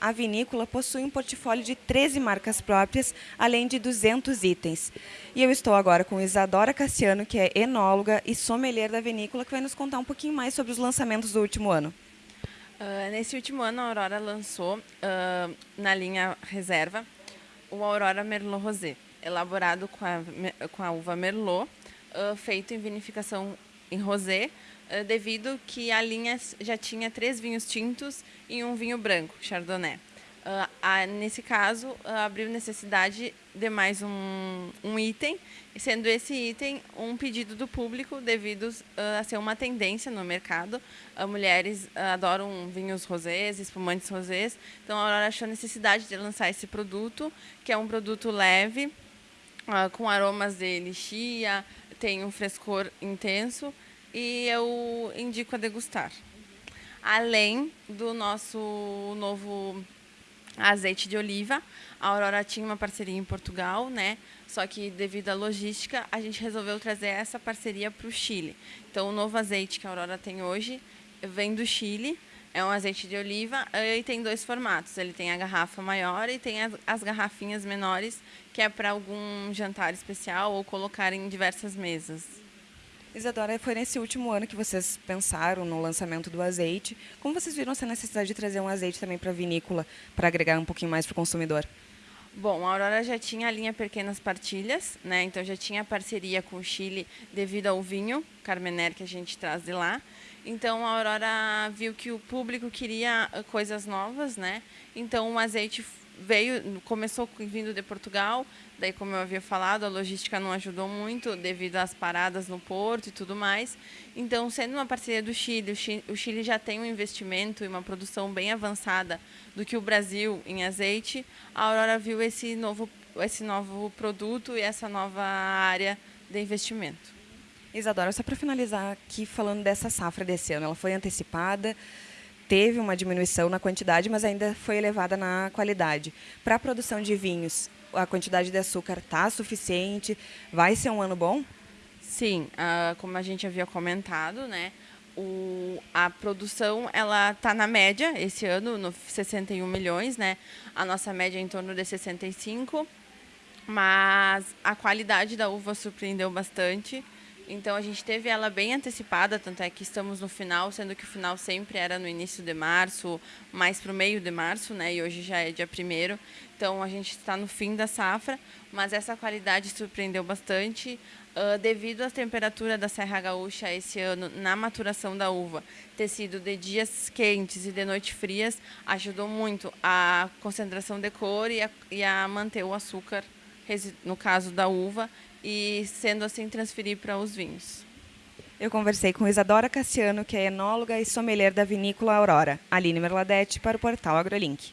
a vinícola possui um portfólio de 13 marcas próprias, além de 200 itens. E eu estou agora com Isadora Cassiano, que é enóloga e sommelier da vinícola, que vai nos contar um pouquinho mais sobre os lançamentos do último ano. Uh, nesse último ano, a Aurora lançou, uh, na linha reserva, o Aurora Merlot Rosé, elaborado com a, com a uva Merlot, uh, feito em vinificação em rosé, uh, devido que a linha já tinha três vinhos tintos e um vinho branco, Chardonnay. A, nesse caso, abriu necessidade de mais um, um, item, sendo esse item um pedido do público devido a ser uma tendência no mercado. mulheres adoram vinhos rosés, espumantes rosés, então a Aurora achou necessidade de lançar esse produto, que é um produto leve, com aromas de lixia, tem um frescor intenso e eu indico a degustar. Além do nosso novo azeite de oliva, a Aurora tinha uma parceria em Portugal, né? Só que devido à logística, a gente resolveu trazer essa parceria para o Chile. Então, o novo azeite que a Aurora tem hoje vem do Chile. É um azeite de oliva e tem dois formatos. Ele tem a garrafa maior e tem as, as garrafinhas menores, que é para algum jantar especial ou colocar em diversas mesas. Isadora, foi nesse último ano que vocês pensaram no lançamento do azeite. Como vocês viram essa necessidade de trazer um azeite também para a vinícola, para agregar um pouquinho mais para o consumidor? Bom, a Aurora já tinha a linha Pequenas Partilhas, né? então já tinha parceria com o Chile devido ao vinho Carmener que a gente traz de lá. Então a Aurora viu que o público queria ah, coisas novas, né? Então o azeite veio, começou vindo de Portugal, daí como eu havia falado, a logística não ajudou muito devido às paradas no porto e tudo mais. Então, sendo uma parceria do Chile, o Chile já tem um investimento e uma produção bem avançada do que o Brasil em azeite, a Aurora viu esse novo, esse novo produto e essa nova área de investimento. Isadora, só para finalizar aqui falando dessa safra desse ano, ela foi antecipada, teve uma diminuição na quantidade, mas ainda foi elevada na qualidade. Para a produção de vinhos, a quantidade de açúcar está suficiente? Vai ser um ano bom? Sim, uh, como a gente havia comentado, né? O, a produção ela está na média esse ano, no 61 milhões, né? A nossa média é em torno de 65, mas a qualidade da uva surpreendeu bastante. Então a gente teve ela bem antecipada, tanto é que estamos no final, sendo que o final sempre era no início de março, mais para o meio de março, né? E hoje já é dia primeiro. Então a gente está no fim da safra, mas essa qualidade surpreendeu bastante. Uh, devido à temperatura da Serra Gaúcha esse ano na maturação da uva ter sido de dias quentes e de noites frias, ajudou muito a concentração de cor e a, e a manter o açúcar, no caso da uva, e sendo assim transferir para os vinhos. Eu conversei com Isadora Cassiano, que é enóloga e sommelier da vinícola Aurora, Aline Merladete, para o portal AgroLink.